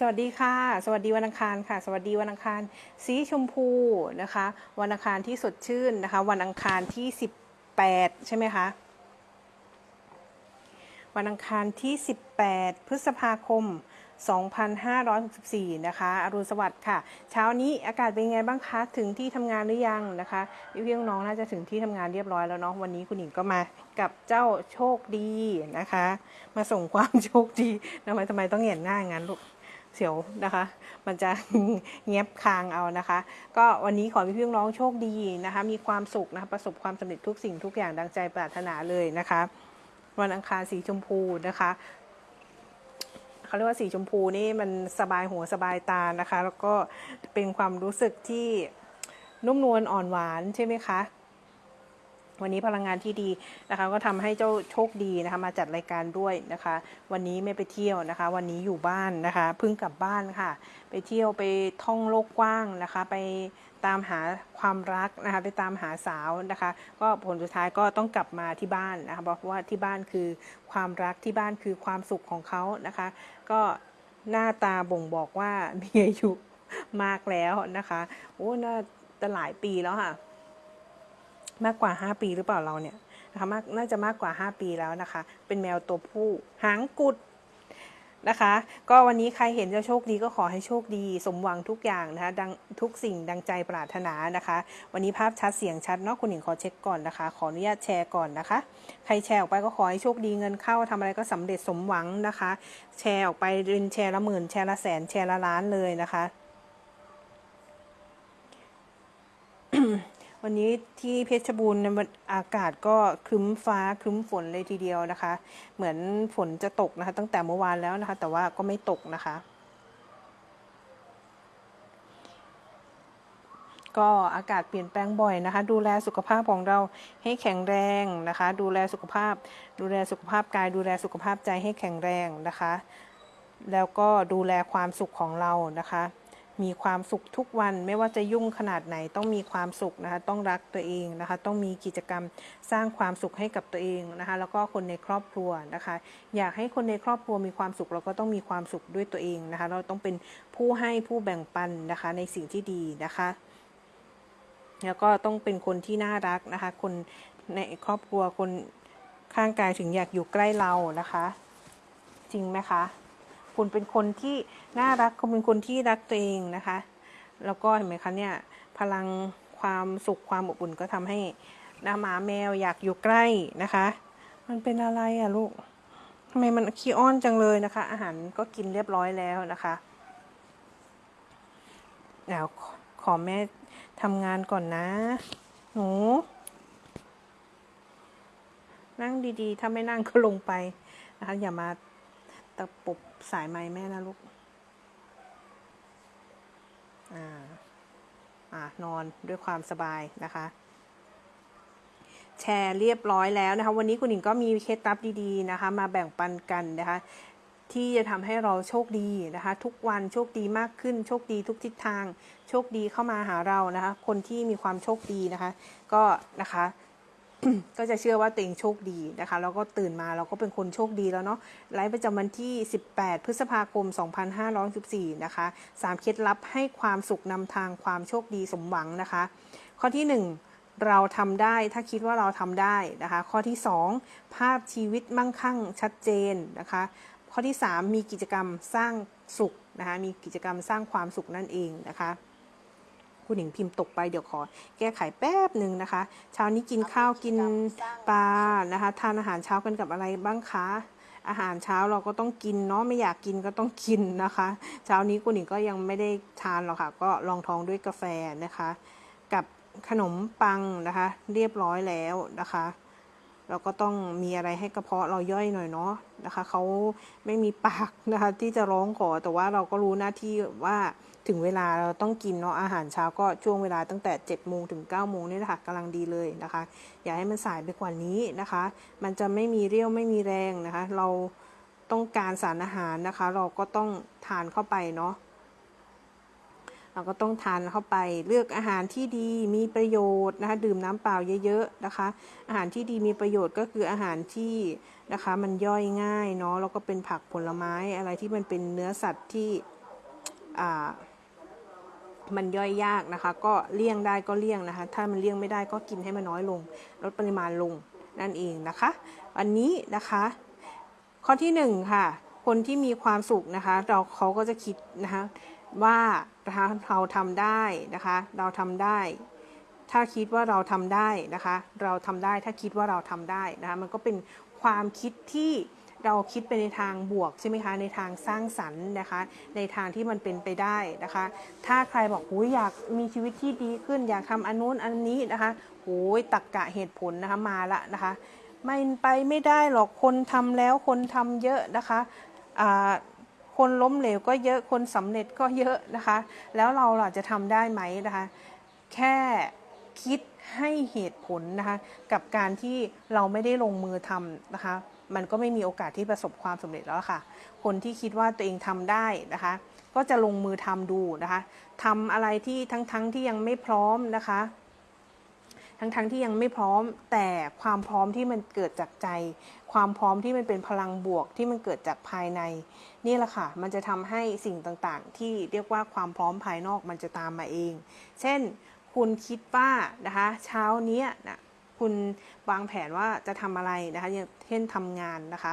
สวัสดีค่ะ สวัสดีวันอังคารค่ะ สวัสดีวันอังคาร สีชมพูนะคะ วันอังคารที่สดชื่นนะคะ วันอังคารที่18ใช่ไหมคะ วันอังคารที่18พฤษภาคม2564 นะคะ อรุณสวัสดิ์ค่ะ เช้านี้อากาศเป็นไงบ้างคะ ถึงที่ทำงานหรือยังนะคะพี่ๆน้องๆน่าจะถึงที่ทำงานเรียบร้อยแล้วเนาะ วันนี้คุณหญิงก็มากับเจ้าโชคดีนะคะ มาส่งความโชคดีทำไมทำไมต้องเห็นหน้างั้นลูก เสียวนะคะ มันจะเงียบคางเอานะคะ ก็วันนี้ขอให้พี่น้องโชคดีนะคะ มีความสุขนะคะประสบความสำเร็จทุกสิ่งทุกอย่างดังใจปรารถนาเลยนะคะ วันอังคารสีชมพูนะคะเขาเรียกว่าสีชมพูนี่มันสบายหัวสบายตานะคะ แล้วก็เป็นความรู้สึกที่นุ่มนวลอ่อนหวานใช่ไหมคะ วันนี้พลังงานที่ดีนะคะ ก็ทำให้เจ้าโชคดีนะคะ มาจัดรายการด้วยนะคะ วันนี้ไม่ไปเที่ยวนะคะ วันนี้อยู่บ้านนะคะเพิ่งกลับบ้านค่ะ ไปเที่ยวไปท่องโลกกว้างนะคะ ไปตามหาความรักนะคะ ไปตามหาสาวนะคะ ก็ผลสุดท้ายก็ต้องกลับมาที่บ้านนะคะเพราะว่าที่บ้านคือความรักที่บ้านคือความสุขของเขานะคะ ก็หน้าตาบ่งบอกว่ามีอายุมากแล้วนะคะโอ้น่าจะหลายปีแล้วค่ะ มากกว่า 5 ปีหรือเปล่าเราเนี่ยนะคะมากน่าจะมากกว่า 5 ปีแล้วนะคะ เป็นแมวตัวผู้หางกุดนะคะ ก็วันนี้ใครเห็นจะโชคดีก็ขอให้โชคดี สมหวังทุกอย่างนะคะดังทุกสิ่งดังใจปรารถนานะคะ วันนี้ภาพชัดเสียงชัดเนาะคุณหญิงขอเช็คก่อนนะคะ ขออนุญาตแชร์ก่อนนะคะ ใครแชร์ออกไปก็ขอให้โชคดีเงินเข้าทำอะไรก็สำเร็จสมหวังนะคะ แชร์ออกไปรินแชร์ละหมื่นแชร์ละแสนแชร์ละล้านเลยนะคะ วันนี้ที่เพชรบูรณ์อากาศก็ครึ้มฟ้าครึ้มฝนเลยทีเดียวนะคะ เหมือนฝนจะตกนะคะ ตั้งแต่เมื่อวานแล้วนะคะ แต่ว่าก็ไม่ตกนะคะ ก็อากาศเปลี่ยนแปลงบ่อยนะคะ ดูแลสุขภาพของเราให้แข็งแรงนะคะ ดูแลสุขภาพ ดูแลสุขภาพกาย ดูแลสุขภาพใจให้แข็งแรงนะคะ แล้วก็ดูแลความสุขของเรานะคะ มีความสุขทุกวันไม่ว่าจะยุ่งขนาดไหนต้องมีความสุขนะคะต้องรักตัวเองนะคะต้องมีกิจกรรมสร้างความสุขให้กับตัวเองนะคะแล้วก็คนในครอบครัวนะคะ อยากให้คนในครอบครัวมีความสุขเราก็ต้องมีความสุขด้วยตัวเองนะคะ เราต้องเป็นผู้ให้ผู้แบ่งปันนะคะในสิ่งที่ดีนะคะ แล้วก็ต้องเป็นคนที่น่ารักนะคะ คนในครอบครัวคนข้างกายถึงอยากอยู่ใกล้เรานะคะ จริงไหมคะ คุณเป็นคนที่น่ารักคุณเป็นคนที่รักตัวเองนะคะ แล้วก็เห็นไหมคะเนี่ยพลังความสุขความอบอุ่นก็ทำให้น้าหมาแมวอยากอยู่ใกล้นะคะ มันเป็นอะไรอะลูกทำไมมันขี้อ้อนจังเลยนะคะ อาหารก็กินเรียบร้อยแล้วนะคะเดี๋ยวขอแม่ทำงานก่อนนะ หนู นั่งดีๆ ถ้าไม่นั่งก็ลงไปนะคะอย่ามาตะปบ สายไม้แม่นะลูก อ่า อ่านอนด้วยความสบายนะคะ แชร์เรียบร้อยแล้วนะคะ วันนี้คุณหญิงก็มีเคล็ดลับดีๆนะคะ มาแบ่งปันกันนะคะ ที่จะทำให้เราโชคดีนะคะ ทุกวันโชคดีมากขึ้น โชคดีทุกทิศทาง โชคดีเข้ามาหาเรานะคะ คนที่มีความโชคดีนะคะ ก็นะคะ ก็จะเชื่อว่าตัวเองโชคดีนะคะแล้วก็ตื่นมาเราก็เป็นคนโชคดีแล้วเนาะไลฟ์ประจำวันที่ 18 พฤษภาคม 2514นะคะ3เคล็ดลับให้ความสุขนำทางความโชคดีสมหวังนะคะ ข้อที่ 1 เราทำได้ถ้าคิดว่าเราทำได้นะคะ ข้อที่ 2 ภาพชีวิตมั่งคั่งชัดเจนนะคะ ข้อที่ 3 มีกิจกรรมสร้างสุขนะคะมีกิจกรรมสร้างความสุขนั่นเองนะคะ คุณหญิงพิมพ์ตกไปเดี๋ยวขอ แก้ไขแป๊บหนึ่งนะคะ เช้านี้กินข้าวกินปลานะคะ ทานอาหารเช้ากันกับอะไรบ้างคะอาหารเช้าเราก็ต้องกินเนาะไม่อยากกินก็ต้องกินนะคะ เช้านี้คุณหญิงก็ยังไม่ได้ทานหรอกค่ะ ก็ลองท้องด้วยกาแฟนะคะ กับขนมปังนะคะ เรียบร้อยแล้วนะคะ เราก็ต้องมีอะไรให้กระเพาะเราย่อยหน่อยเนาะนะคะเขาไม่มีปากนะคะ ที่จะร้องขอแต่ว่าเราก็รู้หน้าที่ว่า ถึงเวลาเราต้องกินเนาะอาหารเช้าก็ช่วงเวลาตั้งแต่7จ็ดโมงถึง9ก้าโมงนี่แหละค่ะกำลังดีเลยนะคะ อย่าให้มันสายไปกว่านี้นะคะ มันจะไม่มีเรี่ยวไม่มีแรงนะคะ เราต้องการสารอาหารนะคะ เราก็ต้องทานเข้าไปเนาะเราก็ต้องทานเข้าไปเลือกอาหารที่ดีมีประโยชน์นะคะดื่มน้ำเปล่าเยอะๆนะคะ อาหารที่ดีมีประโยชน์ก็คืออาหารที่นะคะ มันย่อยง่ายเนาะแล้วก็เป็นผักผลไม้อะไรที่มันเป็นเนื้อสัตว์ที่อ่า มันย่อยยากนะคะ ก็เลี่ยงได้ก็เลี่ยงนะคะ ถ้ามันเลี่ยงไม่ได้ก็กินให้มันน้อยลง ลดปริมาณลงนั่นเองนะคะอันนี้นะคะ ข้อที่หนึ่งค่ะคนที่มีความสุขนะคะ เราเขาก็จะคิดนะคะว่านะคะเราทำได้นะคะ เราทำได้ ถ้าคิดว่าเราทำได้นะคะ เราทำได้ถ้าคิดว่าเราทำได้นะคะ มันก็เป็นความคิดที่ เราคิดไปในทางบวกใช่ไหมคะ ในทางสร้างสรรค์นะคะ ในทางที่มันเป็นไปได้นะคะ ถ้าใครบอกหูยอยากมีชีวิตที่ดีขึ้น อยากทำอันนู้นอันนี้นะคะโอ้ยตักกะเหตุผลนะคะมาละนะคะไม่ไปไม่ได้หรอกคนทำแล้วคนทำเยอะนะคะอ่าคนล้มเหลวก็เยอะคนสำเร็จก็เยอะนะคะ แล้วเราล่ะจะทำได้ไหมนะคะ แค่คิดให้เหตุผลนะคะ กับการที่เราไม่ได้ลงมือทำนะคะ มันก็ไม่มีโอกาสที่ประสบความสำเร็จแล้วค่ะ คนที่คิดว่าตัวเองทำได้นะคะ ก็จะลงมือทำดูนะคะทำอะไรที่ทั้งๆทที่ยังไม่พร้อมนะคะ ทั้งๆทที่ยังไม่พร้อม แต่ความพร้อมที่มันเกิดจากใจ ความพร้อมที่มันเป็นพลังบวกที่มันเกิดจากภายใน นี่แหละค่ะ มันจะทำให้สิ่งต่างๆ ที่เรียกว่าความพร้อมภายนอกมันจะตามมาเอง เช่น คุณคิดว่านะคะ เช้านี้นะ คุณวางแผนว่าจะทำอะไรนะคะอย่างเช่นทำงานนะคะ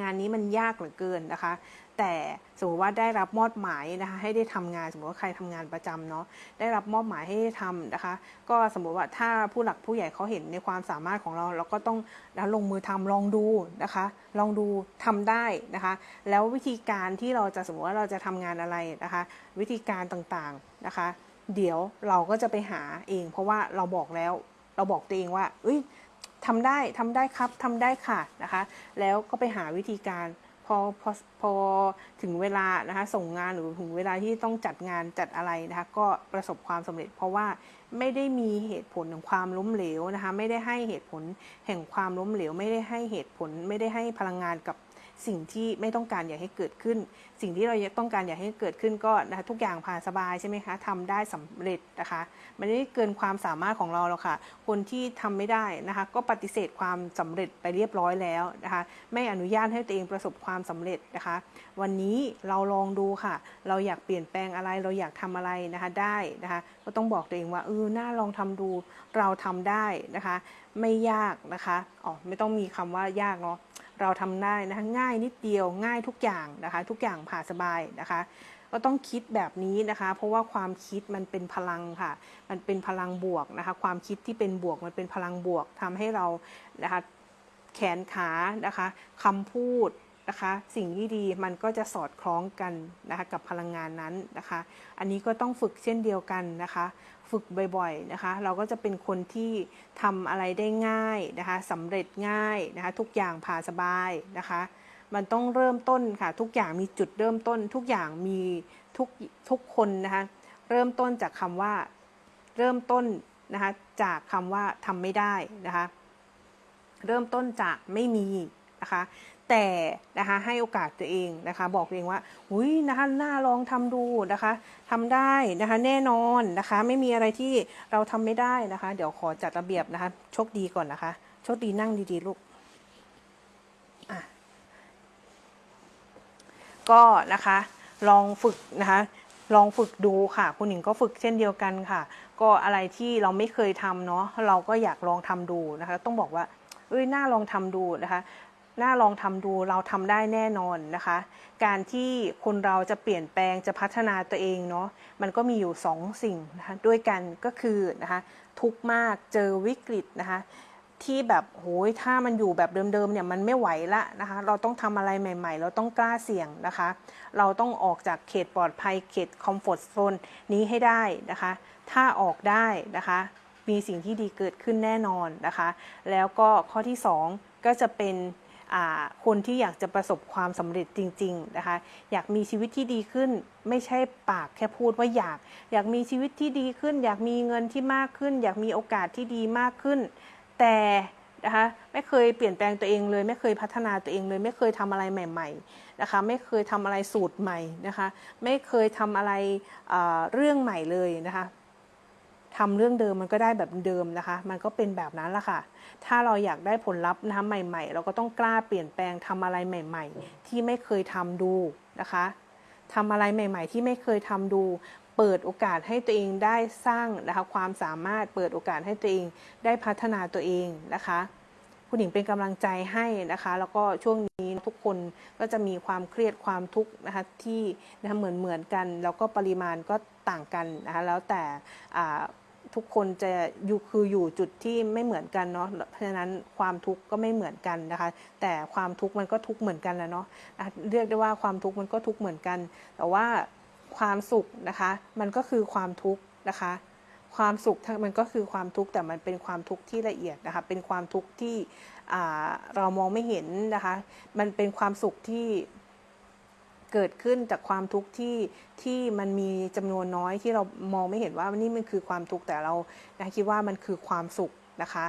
งานนี้มันยากเหลือเกินนะคะ แต่สมมติว่าได้รับมอบหมายนะคะ ให้ได้ทำงานสมมติว่าใครทำงานประจำเนาะได้รับมอบหมายให้ได้ทำนะคะ ก็สมมติว่าถ้าผู้หลักผู้ใหญ่เขาเห็นในความสามารถของเรา เราก็ต้องนะลงมือทำลองดูนะคะ ลองดูทำได้นะคะ แล้ววิธีการที่เราจะสมมติว่าเราจะทำงานอะไรนะคะ วิธีการต่างๆนะคะ เดี๋ยวเราก็จะไปหาเอง เพราะว่าเราบอกแล้ว เราบอกตัวเองว่าเอ้ยทำได้ทำได้ครับทำได้ค่ะนะคะ แล้วก็ไปหาวิธีการพอพอพอถึงเวลานะคะส่งงานหรือถึงเวลาที่ต้องจัดงานจัดอะไรนะคะก็ประสบความสำเร็จ เพราะว่าไม่ได้มีเหตุผลของความล้มเหลวนะคะไม่ได้ให้เหตุผลแห่งความล้มเหลว ไม่ได้ให้เหตุผล ไม่ได้ให้พลังงานกับ สิ่งที่ไม่ต้องการอยากให้เกิดขึ้น สิ่งที่เราต้องการอยากให้เกิดขึ้นก็นะคะทุกอย่างผ่านสบายใช่ไหมคะทำได้สำเร็จนะคะมันไม่ได้เกินความสามารถของเราหรอกค่ะ คนที่ทำไม่ได้นะคะก็ปฏิเสธความสำเร็จไปเรียบร้อยแล้วนะคะไม่อนุญาตให้ตัวเองประสบความสำเร็จนะคะ วันนี้เราลองดูค่ะ เราอยากเปลี่ยนแปลงอะไรเราอยากทำอะไรนะคะได้นะคะก็ต้องบอกตัวเองว่าเออน่าลองทำดูเราทำได้นะคะ ไม่ยากนะคะอ๋อไม่ต้องมีคำว่ายากเนาะ เราทำได้นะคะง่ายนิดเดียวง่ายทุกอย่างนะคะ ทุกอย่างผ่าสบายนะคะ ก็ต้องคิดแบบนี้นะคะ เพราะว่าความคิดมันเป็นพลังค่ะ มันเป็นพลังบวกนะคะ ความคิดที่เป็นบวกมันเป็นพลังบวกทำให้เรานะคะแขนขานะคะคำพูดนะคะ สิ่งที่ดีมันก็จะสอดคล้องกันนะคะกับพลังงานนั้นนะคะ อันนี้ก็ต้องฝึกเช่นเดียวกันนะคะ ฝึกบ่อยๆนะคะ เราก็จะเป็นคนที่ทำอะไรได้ง่ายนะคะสำเร็จง่ายนะคะ ทุกอย่างผ่าสบายนะคะ มันต้องเริ่มต้นค่ะ ทุกอย่างมีจุดเริ่มต้น ทุกอย่างมีทุกทุกคนนะคะ เริ่มต้นจากคำว่าเริ่มต้นนะคะจากคำว่าทำไม่ได้นะคะ เริ่มต้นจากไม่มีนะคะ แต่นะคะให้โอกาสตัวเองนะคะ บอกตัวเองว่าอุ้ยนะคะน่าลองทำดูนะคะทำได้นะคะแน่นอนนะคะ ไม่มีอะไรที่เราทำไม่ได้นะคะ เดี๋ยวขอจัดระเบียบนะคะโชคดีก่อนนะคะโชคดีนั่งดีๆลูกก็นะคะลองฝึกนะคะลองฝึกดูค่ะ คุณหญิงก็ฝึกเช่นเดียวกันค่ะ ก็อะไรที่เราไม่เคยทำเนาะเราก็อยากลองทำดูนะคะ ต้องบอกว่าเอ้ยน่าลองทำดูนะคะ น่าลองทำดูเราทำได้แน่นอนนะคะ การที่คนเราจะเปลี่ยนแปลงจะพัฒนาตัวเองเนาะมันก็มีอยู่สองสิ่งนะคะด้วยกันก็คือนะคะทุกมากเจอวิกฤตนะคะที่แบบโหยถ้ามันอยู่แบบเดิมๆเนี่ยมันไม่ไหวละนะคะ เราต้องทำอะไรใหม่ ๆ เราต้องกล้าเสี่ยงนะคะ เราต้องออกจากเขตปลอดภัยเขตคอมฟอร์ทโซนนี้ให้ได้นะคะ ถ้าออกได้นะคะ มีสิ่งที่ดีเกิดขึ้นแน่นอนนะคะ แล้วก็ข้อที่ 2 ก็จะเป็น คนที่อยากจะประสบความสำเร็จจริงๆนะคะอยากมีชีวิตที่ดีขึ้น ไม่ใช่ปากแค่พูดว่าอยาก อยากมีชีวิตที่ดีขึ้น อยากมีเงินที่มากขึ้น อยากมีโอกาสที่ดีมากขึ้น แต่นะคะไม่เคยเปลี่ยนแปลงตัวเองเลย ไม่เคยพัฒนาตัวเองเลย ไม่เคยทำอะไรใหม่ๆนะคะไม่เคยทำอะไรสูตรใหม่นะคะไม่เคยทำอะไรเรื่องใหม่เลยนะคะ ทำเรื่องเดิมมันก็ได้แบบเดิมนะคะ มันก็เป็นแบบนั้นแหละค่ะ ถ้าเราอยากได้ผลลัพธ์นะคะใหม่ ๆ เราก็ต้องกล้าเปลี่ยนแปลงทำอะไรใหม่ ๆ ที่ไม่เคยทำดูนะคะทำอะไรใหม่ ๆ ที่ไม่เคยทำดู เปิดโอกาสให้ตัวเองได้สร้างนะคะความสามารถเปิดโอกาสให้ตัวเองได้พัฒนาตัวเองนะคะคุณหญิงเป็นกำลังใจให้นะคะ แล้วก็ช่วงนี้ทุกคนก็จะมีความเครียดความทุกข์นะคะที่นะคะเหมือนเหมือนกัน แล้วก็ปริมาณก็ต่างกันนะคะแล้วแต่ ทุกคนจะอยู่คืออยู่จุดที่ไม่เหมือนกันเนาะเพราะฉะนั้นความทุกข์ก็ไม่เหมือนกันนะคะ แต่ความทุกข์มันก็ทุกข์เหมือนกันแหละเนาะเรียกได้ว่าความทุกข์มันก็ทุกข์เหมือนกัน แต่ว่าความสุขนะคะ มันก็คือความทุกข์นะคะ ความสุขมันก็คือความทุกข์แต่มันเป็นความทุกข์ที่ละเอียดนะคะ เป็นความทุกข์ที่เรามองไม่เห็นนะคะ มันเป็นความสุขที่ เกิดขึ้นจากความทุกข์ที่ที่มันมีจำนวนน้อยที่เรามองไม่เห็นว่านี่มันคือความทุกข์แต่เรานะคิดว่ามันคือความสุขนะคะ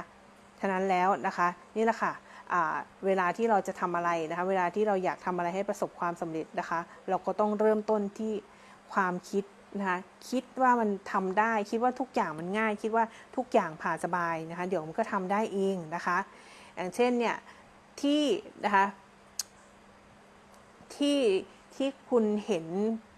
ฉะนั้นแล้วนะคะนี่แหละค่ะเวลาที่เราจะทำอะไรนะคะ เวลาที่เราอยากทำอะไรให้ประสบความสำเร็จนะคะ เราก็ต้องเริ่มต้นที่ความคิดนะคะคิดว่ามันทำได้คิดว่าทุกอย่างมันง่าย คิดว่าทุกอย่างผ่านสบายนะคะ เดี๋ยวมันก็ทำได้เองนะคะอย่างเช่นเนี่ยที่นะคะที่ ที่คุณเห็น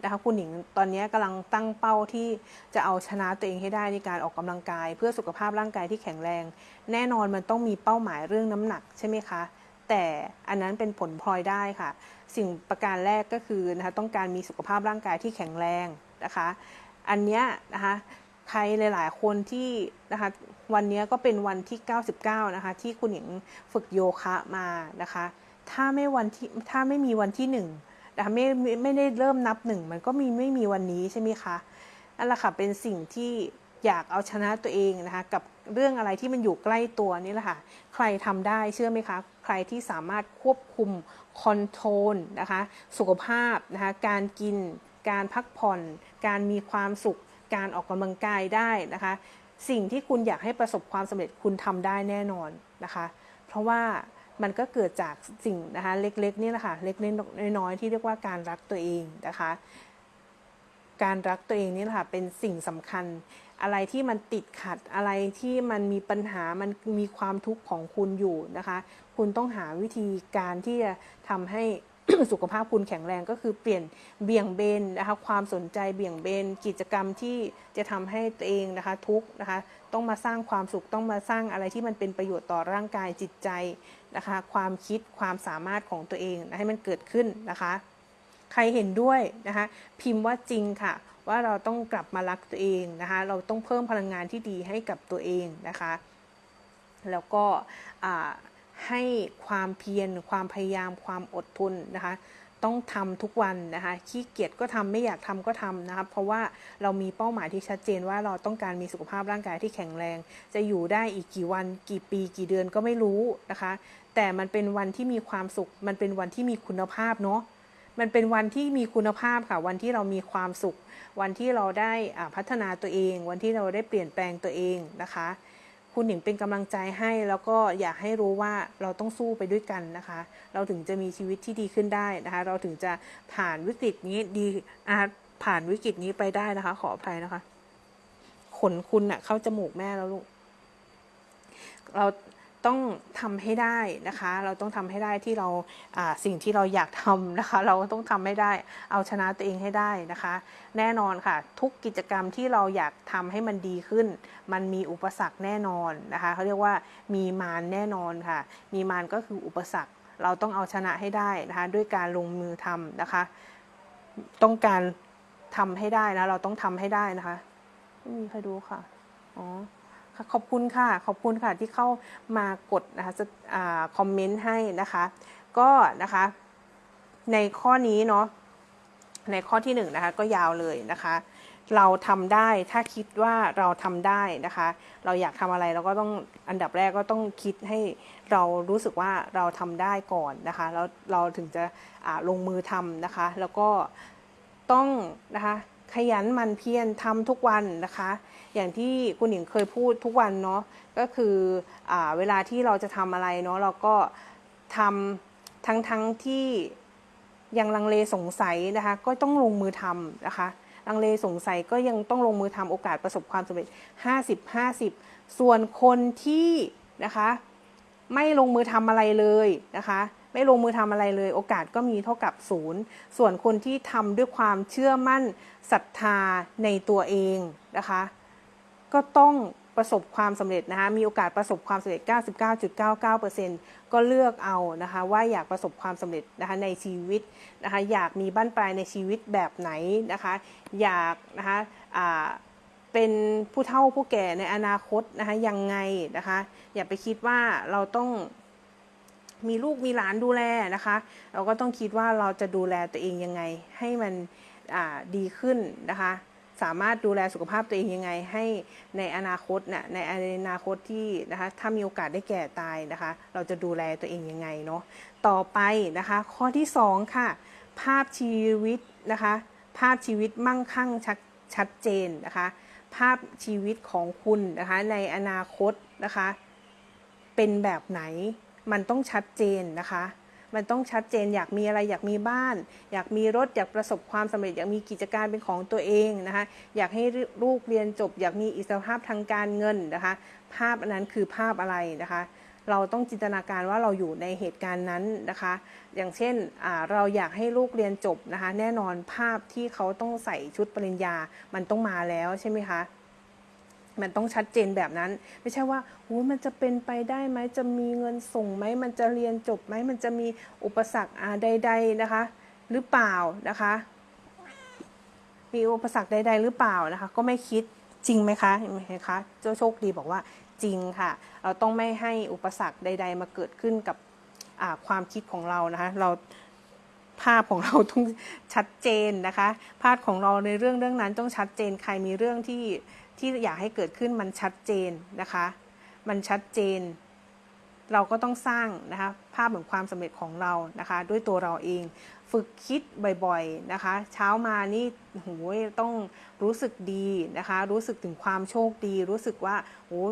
นะคะคุณหญิงตอนนี้กำลังตั้งเป้าที่จะเอาชนะตัวเองให้ได้ในการออกกำลังกาย เพื่อสุขภาพร่างกายที่แข็งแรง แน่นอนมันต้องมีเป้าหมายเรื่องน้ำหนักใช่ไหมคะ แต่อันนั้นเป็นผลพลอยได้ค่ะ สิ่งประการแรกก็คือนะคะต้องการมีสุขภาพร่างกายที่แข็งแรงนะคะ อันเนี้ยนะคะใครหลาย ๆ คนที่นะคะวันนี้ก็เป็นวันที่ 99 นะคะ ที่คุณหญิงฝึกโยคะมานะคะ ถ้าไม่วันที่ถ้าไม่มีวันที่ 1 นะคะไม่ไม่ได้เริ่มนับหนึ่งมันก็มีไม่มีวันนี้ใช่ไหมคะนั่นแหละค่ะเป็นสิ่งที่อยากเอาชนะตัวเองนะคะกับเรื่องอะไรที่มันอยู่ใกล้ตัวนี่แหละค่ะใครทำได้เชื่อไหมคะ ใครที่สามารถควบคุมคอนโทรลนะคะสุขภาพนะคะการกิน การพักผ่อน การมีความสุข การออกกำลังกายได้นะคะ สิ่งที่คุณอยากให้ประสบความสำเร็จคุณทำได้แน่นอนนะคะ เพราะว่า มันก็เกิดจากสิ่งนะคะเล็กๆนี่แหละค่ะเล็กๆน้อยๆที่เรียกว่าการรักตัวเองนะคะ การรักตัวเองนี่แหละค่ะเป็นสิ่งสำคัญ อะไรที่มันติดขัดอะไรที่มันมีปัญหามันมีความทุกข์ของคุณอยู่นะคะ คุณต้องหาวิธีการที่จะทำให้สุขภาพคุณแข็งแรงก็คือเปลี่ยนเบี่ยงเบนนะคะความสนใจเบี่ยงเบนกิจกรรมที่จะทำให้ตัวเองนะคะทุกนะคะต้องมาสร้างความสุขต้องมาสร้างอะไรที่มันเป็นประโยชน์ต่อร่างกายจิตใจ นะคะ ความคิดความสามารถของตัวเองนะให้มันเกิดขึ้นนะคะ ใครเห็นด้วยนะคะ พิมพ์ว่าจริงค่ะ ว่าเราต้องกลับมารักตัวเองนะคะ เราต้องเพิ่มพลังงานที่ดีให้กับตัวเองนะคะ แล้วก็ให้ความเพียรความพยายามความอดทนนะคะ ต้องทำทุกวันนะคะขี้เกียจก็ทำไม่อยากทำก็ทำนะคะเพราะว่าเรามีเป้าหมายที่ชัดเจนว่าเราต้องการมีสุขภาพร่างกายที่แข็งแรง จะอยู่ได้อีกกี่วัน กี่ปี กี่เดือนก็ไม่รู้นะคะ แต่มันเป็นวันที่มีความสุข มันเป็นวันที่มีคุณภาพเนาะมันเป็นวันที่มีคุณภาพค่ะ วันที่เรามีความสุข วันที่เราได้พัฒนาตัวเอง วันที่เราได้เปลี่ยนแปลงตัวเองนะคะ คุณหนิงเป็นกำลังใจให้ แล้วก็อยากให้รู้ว่าเราต้องสู้ไปด้วยกันนะคะ เราถึงจะมีชีวิตที่ดีขึ้นได้นะคะ เราถึงจะผ่านวิกฤตนี้ดีอาผ่านวิกฤตนี้ไปได้นะคะ ขออภัยนะคะ ขนคุณอะเข้าจมูกแม่แล้วลูกเรา ต้องทำให้ได้นะคะ เราต้องทำให้ได้ที่เราสิ่งที่เราอยากทำนะคะ เราต้องทำให้ได้ เอาชนะตัวเองให้ได้นะคะ แน่นอนค่ะ ทุกกิจกรรมที่เราอยากทำให้มันดีขึ้น มันมีอุปสรรคแน่นอนนะคะเขาเรียกว่ามีมารแน่นอนค่ะ มีมารก็คืออุปสรรค เราต้องเอาชนะให้ได้นะคะ ด้วยการลงมือทำนะคะ ต้องการทำให้ได้นะเราต้องทำให้ได้นะคะไม่มีใครดูค่ะอ๋อ ขอบคุณค่ะ ขอบคุณค่ะที่เข้ามากดนะคะจะคอมเมนต์ให้นะคะ ก็นะคะ ในข้อนี้เนาะในข้อที่1นนะคะก็ยาวเลยนะคะ เราทำได้ถ้าคิดว่าเราทำได้นะคะ เราอยากทำอะไรเราก็ต้องอันดับแรกก็ต้องคิดให้เรารู้สึกว่าเราทำได้ก่อนนะคะแล้วเราถึงจะลงมือทำนะคะ แล้วก็ต้องนะคะ ขยันมันเพียรทำทุกวันนะคะ อย่างที่คุณหญิงเคยพูดทุกวันเนาะก็คืออเวลาที่เราจะทำอะไรเนาะเราก็ทำทั้งทั้งที่ยังลังเลสงสัยนะคะ ก็ต้องลงมือทำนะคะลังเลสงสัยก็ยังต้องลงมือทำโอกาสประสบความสำเร็จ 50 50 ส่วนคนที่นะคะ ไม่ลงมือทำอะไรเลยนะคะ ไม่ลงมือทำอะไรเลย โอกาสก็มีเท่ากับศูนย์ส่วนคนที่ทำด้วยความเชื่อมั่นศรัทธาในตัวเองนะคะ ก็ต้องประสบความสำเร็จนะคะ มีโอกาสประสบความสำเร็จ 99.99%ก็เลือกเอานะคะ ว่าอยากประสบความสำเร็จนะคะในชีวิตนะคะ อยากมีบ้านปลายในชีวิตแบบไหนนะคะ อยากนะคะเป็นผู้เฒ่าผู้แก่ในอนาคตนะคะยังไงนะคะ อย่าไปคิดว่าเราต้อง มีลูกมีหลานดูแลนะคะ เราก็ต้องคิดว่าเราจะดูแลตัวเองยังไง ให้มันดีขึ้นนะคะ สามารถดูแลสุขภาพตัวเองยังไง ให้ในอนาคตนะ่ะในอนาคตที่นะคะถ้ามีโอกาสได้แก่ตายนะคะ เราจะดูแลตัวเองยังไงเนาะต่อไปนะคะ ข้อที่ 2 ค่ะ ภาพชีวิตนะคะ ภาพชีวิตมั่งคั่งชัดชัดเจนนะคะ ภาพชีวิตของคุณนะคะในอนาคตนะคะ เป็นแบบไหน มันต้องชัดเจนนะคะ มันต้องชัดเจนอยากมีอะไรอยากมีบ้าน อยากมีรถอยากประสบความสำเร็จ อยากมีกิจการเป็นของตัวเองนะคะ อยากให้ลูกเรียนจบ อยากมีอิสรภาพทางการเงินนะคะ ภาพอันนั้นคือภาพอะไรนะคะเราต้องจินตนาการว่าเราอยู่ในเหตุการณ์นั้นนะคะ อย่างเช่นเราอยากให้ลูกเรียนจบนะคะ แน่นอนภาพที่เขาต้องใส่ชุดปริญญา มันต้องมาแล้วใช่ไหมคะ มันต้องชัดเจนแบบนั้น ไม่ใช่ว่าโอ้มันจะเป็นไปได้ไหมจะมีเงินส่งไหมมันจะเรียนจบไหมมันจะมีอุปสรรคใด ๆนะคะ หรือเปล่านะคะ มีอุปสรรคใด ๆ หรือเปล่านะคะ ก็ไม่คิดจริงไหมคะเห็นไหมคะเจ้าโชคดีบอกว่าจริงค่ะ เราต้องไม่ให้อุปสรรคใด ๆ มาเกิดขึ้นกับความคิดของเรานะคะ เราภาพของเราต้องชัดเจนนะคะ ภาพของเราในเรื่องเรื่องนั้นต้องชัดเจนใครมีเรื่องที่ ที่อยากให้เกิดขึ้นมันชัดเจนนะคะ มันชัดเจน เราก็ต้องสร้างนะคะภาพแห่งความสำเร็จของเรานะคะ ด้วยตัวเราเอง ฝึกคิดบ่อยๆนะคะ เช้ามานี่โหยต้องรู้สึกดีนะคะ รู้สึกถึงความโชคดี รู้สึกว่าโอ้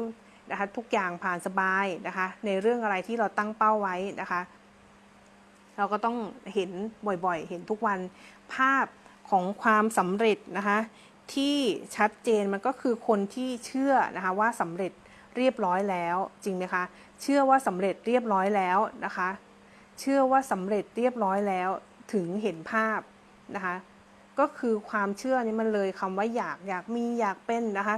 นะคะทุกอย่างผ่านสบายนะคะ ในเรื่องอะไรที่เราตั้งเป้าไว้นะคะ เราก็ต้องเห็นบ่อยๆ เห็นทุกวันภาพของความสำเร็จนะคะ ที่ชัดเจนมันก็คือคนที่เชื่อนะคะว่าสำเร็จเรียบร้อยแล้วจริงไหมคะ เชื่อว่าสำเร็จเรียบร้อยแล้วนะคะ เชื่อว่าสำเร็จเรียบร้อยแล้วถึงเห็นภาพนะคะ ก็คือความเชื่อนี้มันเลยคำว่าอยากอยากมีอยากเป็นนะคะ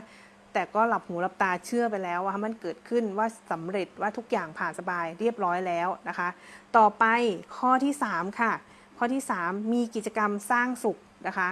แต่ก็หลับหูหลับตาเชื่อไปแล้วว่ามันเกิดขึ้นว่าสำเร็จว่าทุกอย่างผ่านสบายเรียบร้อยแล้วนะคะ ต่อไปข้อที่ 3 ค่ะ ข้อที่ 3 มีกิจกรรมสร้างสุขนะคะ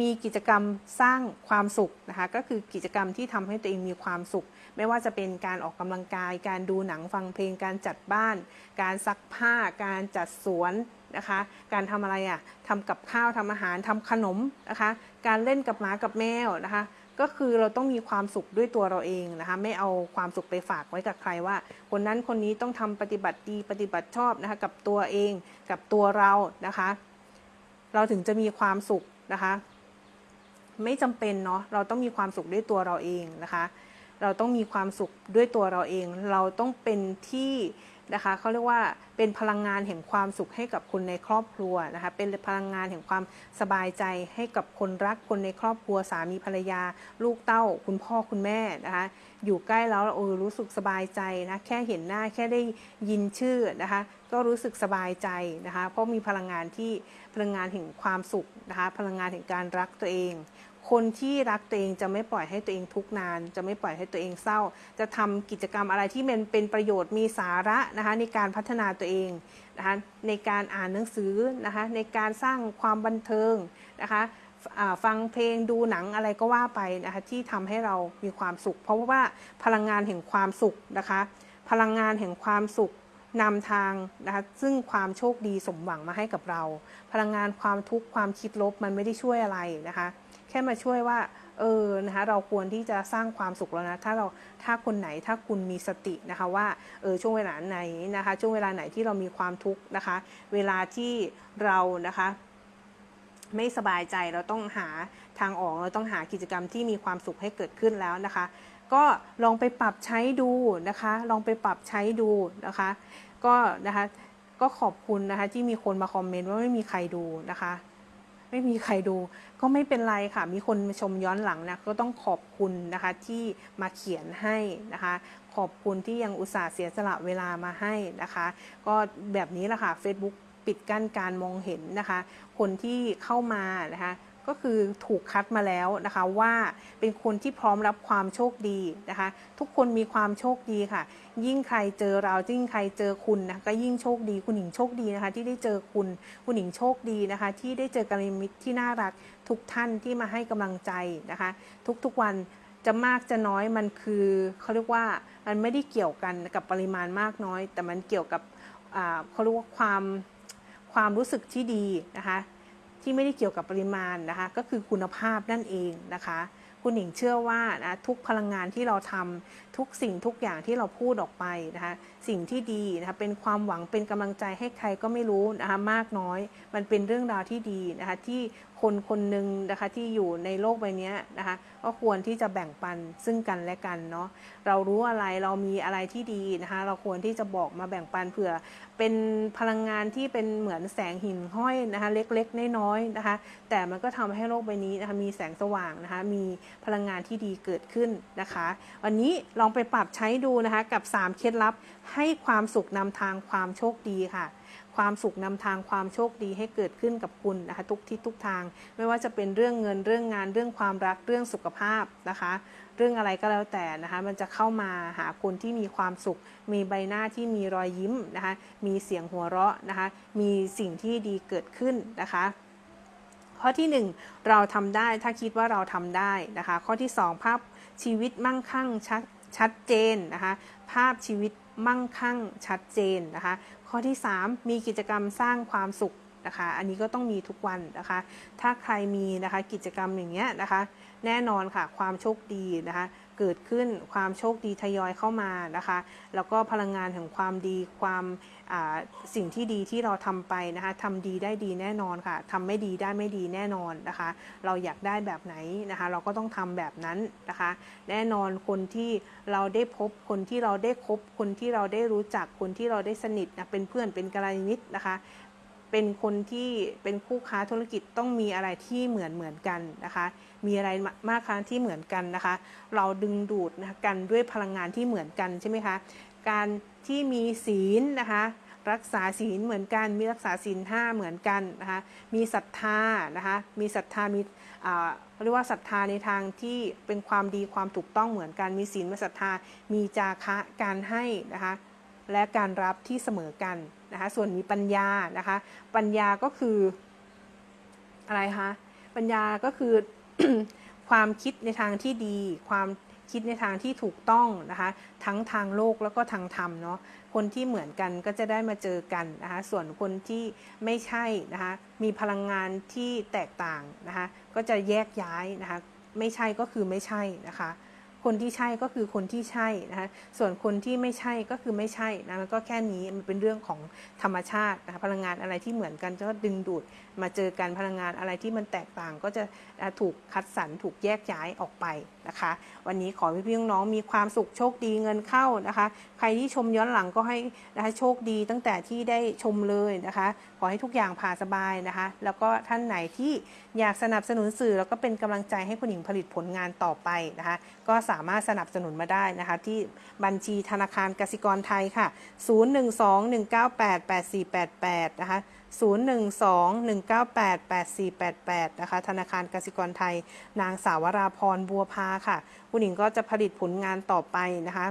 มีกิจกรรมสร้างความสุขนะคะก็คือกิจกรรมที่ทำให้ตัวเองมีความสุข ไม่ว่าจะเป็นการออกกำลังกาย การดูหนังฟังเพลง การจัดบ้าน การซักผ้า การจัดสวนนะคะ การทำอะไรอะ่ะทำกับข้าวทำอาหารทำขนมนะคะ การเล่นกับหมากับแมวนะคะก็คือเราต้องมีความสุขด้วยตัวเราเองนะคะไม่เอาความสุขไปฝากไว้กับใครว่า คนนั้นคนนี้ต้องทำปฏิบัติดีปฏิบัติชอบนะคะกับตัวเองกับตัวเรานะคะ เราถึงจะมีความสุขนะคะ ไม่จำเป็นเนาะเราต้องมีความสุขด้วยตัวเราเองนะคะ เราต้องมีความสุขด้วยตัวเราเอง เราต้องเป็นที่นะคะเขาเรียกว่าเป็นพลังงานแห่งความสุขให้กับคนในครอบครัวนะคะเป็นพลังงานแห่งความสบายใจให้กับคนรักคนในครอบครัวสามีภรรยา ลูกเต้า คุณพ่อคุณแม่นะคะอยู่ใกล้แล้วเออรู้สึกสบายใจนะแค่เห็นหน้าแค่ได้ยินชื่อนะคะก็รู้สึกสบายใจนะคะเพราะมีพลังงานที่พลังงานแห่งความสุขนะคะพลังงานแห่งการรักตัวเอง คนที่รักตัวเองจะไม่ปล่อยให้ตัวเองทุกนาน จะไม่ปล่อยให้ตัวเองเศร้า จะทำกิจกรรมอะไรที่มันเป็นประโยชน์มีสาระนะคะในการพัฒนาตัวเองนะคะในการอ่านหนังสือนะคะในการสร้างความบันเทิงนะคะฟังเพลงดูหนังอะไรก็ว่าไปนะคะที่ทำให้เรามีความสุข เพราะว่าพลังงานแห่งความสุขนะคะพลังงานแห่งความสุขนำทางนะคะซึ่งความโชคดีสมหวังมาให้กับเรา พลังงานความทุกข์ความคิดลบมันไม่ได้ช่วยอะไรนะคะ แค่มาช่วยว่าเออนะคะเราควรที่จะสร้างความสุขแล้วนะ ถ้าเราถ้าคนไหนถ้าคุณมีสตินะคะว่าเออช่วงเวลาไหนนะคะ ช่วงเวลาไหนที่เรามีความทุกข์นะคะ เวลาที่เรานะคะไม่สบายใจเราต้องหาทางออกเราต้องหากิจกรรมที่มีความสุขให้เกิดขึ้นแล้วนะคะ ก็ลองไปปรับใช้ดูนะคะ ลองไปปรับใช้ดูนะคะ ก็นะคะก็ขอบคุณนะคะที่มีคนมาคอมเมนต์ว่าไม่มีใครดูนะคะ ไม่มีใครดู ก็ไม่เป็นไรค่ะ มีคนมาชมย้อนหลังนะก็ต้องขอบคุณนะคะที่มาเขียนให้นะคะ ขอบคุณที่ยังอุตส่าห์เสียสละเวลามาให้นะคะ ก็แบบนี้แหละค่ะ Facebook ปิดกั้นการมองเห็นนะคะ คนที่เข้ามานะคะ ก็คือถูกคัดมาแล้วนะคะว่าเป็นคนที่พร้อมรับความโชคดีนะคะ ทุกคนมีความโชคดีค่ะ ยิ่งใครเจอเรายิ่งใครเจอคุณนะก็ยิ่งโชคดีคุณหญิงโชคดีนะคะ ที่ได้เจอคุณคุณหญิงโชคดีนะคะ ที่ได้เจอกัลยาณมิตรที่น่ารักทุกท่านที่มาให้กำลังใจนะคะ ทุกๆวันจะมากจะน้อยมันคือเขาเรียกว่ามันไม่ได้เกี่ยวกันกับปริมาณมากน้อย แต่มันเกี่ยวกับเขาเรียกว่าความความรู้สึกที่ดีนะคะ ที่ไม่ได้เกี่ยวกับปริมาณนะคะ ก็คือคุณภาพนั่นเองนะคะ คุณหญิงเชื่อว่านะทุกพลังงานที่เราทำทุกสิ่งทุกอย่างที่เราพูดออกไปนะคะ สิ่งที่ดีนะคะเป็นความหวังเป็นกำลังใจให้ใครก็ไม่รู้นะคะมากน้อย มันเป็นเรื่องราวที่ดีนะคะที่ คนคนหนึ่งนะคะที่อยู่ในโลกใบนี้นะคะก็ควรที่จะแบ่งปันซึ่งกันและกันเนาะเรารู้อะไรเรามีอะไรที่ดีนะคะเราควรที่จะบอกมาแบ่งปันเผื่อ เป็นพลังงานที่เป็นเหมือนแสงหินห้อยนะคะเล็กๆน้อยๆนะคะแต่มันก็ทำให้โลกใบนี้นะคะมีแสงสว่างนะคะมีพลังงานที่ดีเกิดขึ้นนะคะ วันนี้ลองไปปรับใช้ดูนะคะกับ 3 เคล็ดลับให้ความสุขนำทางความโชคดีค่ะ ความสุขนำทางความโชคดีให้เกิดขึ้นกับคุณนะคะทุกทิศทุกทาง ไม่ว่าจะเป็นเรื่องเงินเรื่องงานเรื่องความรักเรื่องสุขภาพนะคะ เรื่องอะไรก็แล้วแต่นะคะมันจะเข้ามาหาคนที่มีความสุข มีใบหน้าที่มีรอยยิ้มนะคะมีเสียงหัวเราะนะคะมีสิ่งที่ดีเกิดขึ้นนะคะข้อที่ 1 เราทำได้ถ้าคิดว่าเราทำได้นะคะ ข้อที่ 2 ภาพชีวิตมั่งคั่งชัดชัดเจนนะคะ ภาพชีวิต มั่งคั่งชัดเจนนะคะ ข้อที่ 3 มีกิจกรรมสร้างความสุขนะคะ อันนี้ก็ต้องมีทุกวันนะคะ ถ้าใครมีนะคะกิจกรรมอย่างเงี้ยนะคะ แน่นอนค่ะความโชคดีนะคะ เกิดขึ้นความโชคดีทยอยเข้ามานะคะ แล้วก็พลังงานแห่งความดีความสิ่งที่ดีที่เราทำไปนะคะทำดีได้ดีแน่นอนค่ะทำไม่ดีได้ไม่ดีแน่นอนนะคะ เราอยากได้แบบไหนนะคะ เราก็ต้องทำแบบนั้นนะคะ แน่นอนคนที่เราได้พบคนที่เราได้คบ คนที่เราได้รู้จักคนที่เราได้สนิทนะเป็นเพื่อนเป็นกัลยาณมิตรนะคะ เป็นคนที่เป็นคู่ค้าธุรกิจต้องมีอะไรที่เหมือนเหมือนกันนะคะ มีอะไรมากคะที่เหมือนกันนะคะ เราดึงดูดนะกันด้วยพลังงานที่เหมือนกันใช่ไหมคะ การที่มีศีลนะคะรักษาศีลเหมือนกัน มีรักษาศีลห้าเหมือนกันนะคะ มีศรัทธานะคะ มีศรัทธา มีเรียกว่าศรัทธาในทางที่เป็นความดีความถูกต้องเหมือนกัน มีศีลมีศรัทธา มีจาคะการให้นะคะ และการรับที่เสมอกัน นะคะส่วนมีปัญญานะคะ ปัญญาก็คืออะไรคะปัญญาก็คือความคิดในทางที่ดี ความคิดในทางที่ถูกต้องนะคะ ทั้งทางโลกแล้วก็ทางธรรมเนาะคนที่เหมือนกันก็จะได้มาเจอกันนะคะ ส่วนคนที่ไม่ใช่นะคะ มีพลังงานที่แตกต่างนะคะ ก็จะแยกย้ายนะคะ ไม่ใช่ก็คือไม่ใช่นะคะ คนที่ใช่ก็คือคนที่ใช่นะคะส่วนคนที่ไม่ใช่ก็คือไม่ใช่นะมันก็แค่นี้มันเป็นเรื่องของธรรมชาตินะคะพลังงานอะไรที่เหมือนกันก็ดึงดูดมาเจอกันพลังงานอะไรที่มันแตกต่างก็จะถูกคัดสรรถูกแยกย้ายออกไปนะคะ วันนี้ขอพี่พี่น้องมีความสุขโชคดีเงินเข้านะคะ ใครที่ชมย้อนหลังก็ให้นะคะโชคดีตั้งแต่ที่ได้ชมเลยนะคะขอให้ทุกอย่างผ่าสบายนะคะ แล้วก็ท่านไหนที่อยากสนับสนุนสื่อ แล้วก็เป็นกำลังใจให้คุณหญิงผลิตผลงานต่อไปนะคะ ก็สามารถสนับสนุนมาได้นะคะ ที่บัญชีธนาคารกสิกรไทยค่ะ 0121988488 นะคะ0121988488 นะคะ ธนาคารกสิกรไทย นางสาวราพรบัวพาค่ะ คุณหญิงก็จะผลิตผลงานต่อไปนะคะ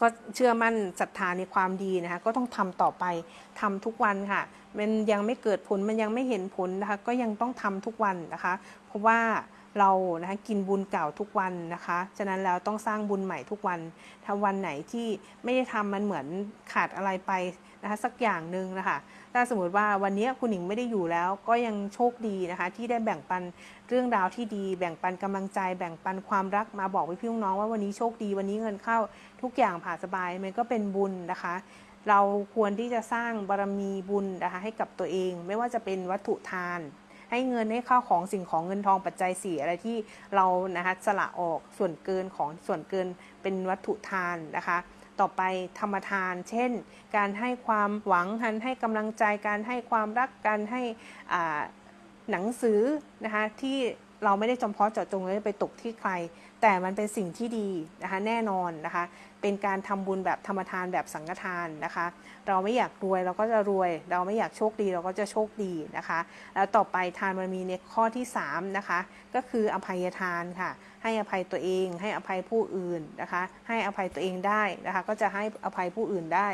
ก็เชื่อมั่นศรัทธาในความดีนะคะก็ต้องทำต่อไปทำทุกวันค่ะ มันยังไม่เกิดผลมันยังไม่เห็นผลนะคะก็ยังต้องทำทุกวันนะคะ เพราะว่าเรานะคะกินบุญเก่าทุกวันนะคะ ฉะนั้นแล้วต้องสร้างบุญใหม่ทุกวันถ้าวันไหนที่ไม่ได้ทำมันเหมือนขาดอะไรไป นะคะสักอย่างหนึ่งนะคะถ้าสมมติว่าวันนี้คุณหญิงไม่ได้อยู่แล้วก็ยังโชคดีนะคะ ที่ได้แบ่งปันเรื่องราวที่ดี แบ่งปันกำลังใจ แบ่งปันความรักมาบอกพี่พี่น้องว่าวันนี้โชคดีวันนี้เงินเข้าทุกอย่างผ่าสบายมันก็เป็นบุญนะคะ เราควรที่จะสร้างบารมีบุญนะคะให้กับตัวเอง ไม่ว่าจะเป็นวัตถุทานให้เงินให้ข้าวของสิ่งของเงินทองปัจจัยสี่อะไรที่เรานะคะสละออกส่วนเกินของส่วนเกินเป็นวัตถุทานนะคะ ต่อไปธรรมทาน เช่น การให้ความหวังการให้กำลังใจการให้ความรักการให้หนังสือนะคะที่เราไม่ได้จำเพาะเจาะจงเลยไปตกที่ใคร แต่มันเป็นสิ่งที่ดีนะคะแน่นอนนะคะเป็นการทำบุญแบบธรรมทานแบบสังฆทานนะคะ เราไม่อยากรวยเราก็จะรวย เราไม่อยากโชคดีเราก็จะโชคดีนะคะ แล้วต่อไปทานมันมีในข้อที่3นะคะก็คืออภัยทานค่ะ ให้อภัยตัวเอง ให้อภัยผู้อื่นนะคะ ให้อภัยตัวเองได้นะคะ ก็จะให้อภัยผู้อื่นได้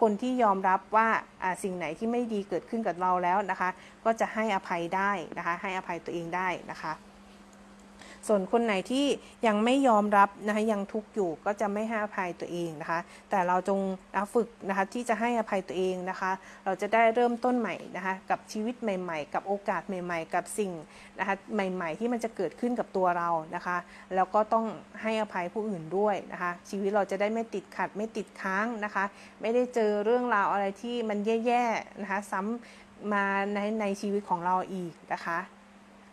คนที่ยอมรับว่าสิ่งไหนที่ไม่ดีเกิดขึ้นกับเราแล้วนะคะ ก็จะให้อภัยได้นะคะ ให้อภัยตัวเองได้นะคะ ส่วนคนไหนที่ยังไม่ยอมรับนะคะยังทุกข์อยู่ก็จะไม่ให้อภัยตัวเองนะคะ แต่เราจงฝึกนะคะที่จะให้อภัยตัวเองนะคะ เราจะได้เริ่มต้นใหม่นะคะกับชีวิตใหม่ ๆ กับโอกาสใหม่ ๆ กับสิ่งนะคะใหม่ ๆ ที่มันจะเกิดขึ้นกับตัวเรานะคะ แล้วก็ต้องให้อภัยผู้อื่นด้วยนะคะ ชีวิตเราจะได้ไม่ติดขัดไม่ติดค้างนะคะ ไม่ได้เจอเรื่องราวอะไรที่มันแย่ๆนะคะซ้ำมาในในชีวิตของเราอีกนะคะ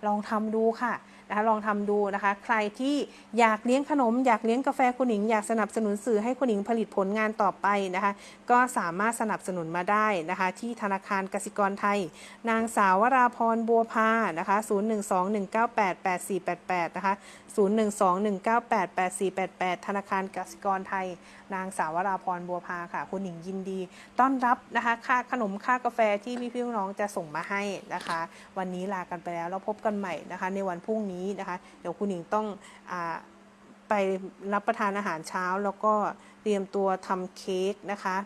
ลองทำดูค่ะ นะคะลองทำดูนะคะ ใครที่อยากเลี้ยงขนม อยากเลี้ยงกาแฟคุณหญิง อยากสนับสนุนสื่อให้คุณหญิงผลิตผลงานต่อไปนะคะ ก็สามารถสนับสนุนมาได้นะคะ ที่ธนาคารกสิกรไทย นางสาววราพรบัวพานะคะ0121988488นะคะ0121988488 ธนาคารกสิกรไทย นางสาววราพรบัวพาค่ะ คุณหญิงยินดี ต้อนรับนะคะ ค่าขนมค่ากาแฟที่พี่พี่น้องจะส่งมาให้นะคะ วันนี้ลากันไปแล้ว แล้วพบกันใหม่นะคะ ในวันพรุ่งนี้นะคะ เดี๋ยวคุณหญิงต้องอไปรับประทานอาหารเช้า แล้วก็เตรียมตัวทำเค้กนะคะ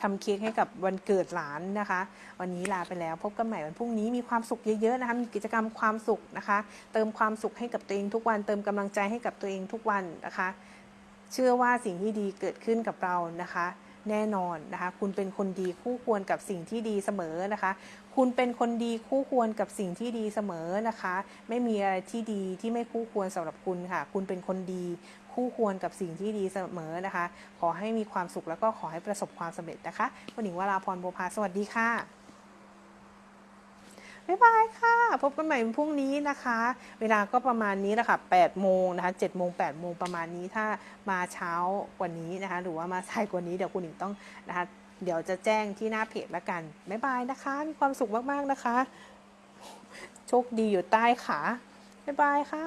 ทำเค้กให้กับวันเกิดหลานนะคะ วันนี้ลาไปแล้วพบกันใหม่วันพรุ่งนี้มีความสุขเยอะๆนะคะมีกิจกรรมความสุขนะคะ เติมความสุขให้กับตัวเองทุกวัน เติมกำลังใจให้กับตัวเองทุกวันนะคะ เชื่อว่าสิ่งที่ดีเกิดขึ้นกับเรานะคะ แน่นอนนะคะ คุณเป็นคนดีคู่ควรกับสิ่งที่ดีเสมอนะคะ คุณเป็นคนดีคู่ควรกับสิ่งที่ดีเสมอนะคะ ไม่มีอะไรที่ดีที่ไม่คู่ควรสำหรับคุณค่ะ คุณเป็นคนดีคู่ควรกับสิ่งที่ดีเสมอนะคะ ขอให้มีความสุขแล้วก็ขอให้ประสบความสำเร็จนะคะคุณหญิงวราพรโบวพาสวัสดีค่ะบ๊ายบายค่ะ พบกันใหม่วันพรุ่งนี้นะคะ เวลาก็ประมาณนี้แหละค่ะ8โมงนะคะ7โมง8โมงประมาณนี้ถ้ามาเช้ากว่านี้นะคะ หรือว่ามาสายกว่านี้เดี๋ยวคุณหญิงต้องนะคะ เดี๋ยวจะแจ้งที่หน้าเพจละกัน บ๊ายบายนะคะ มีความสุขมาก ๆ นะคะ โชคดีอยู่ใต้ขา บ๊ายบายค่ะ